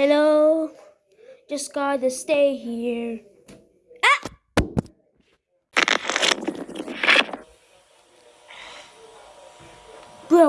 Hello? Just gotta stay here. Ah! Bro.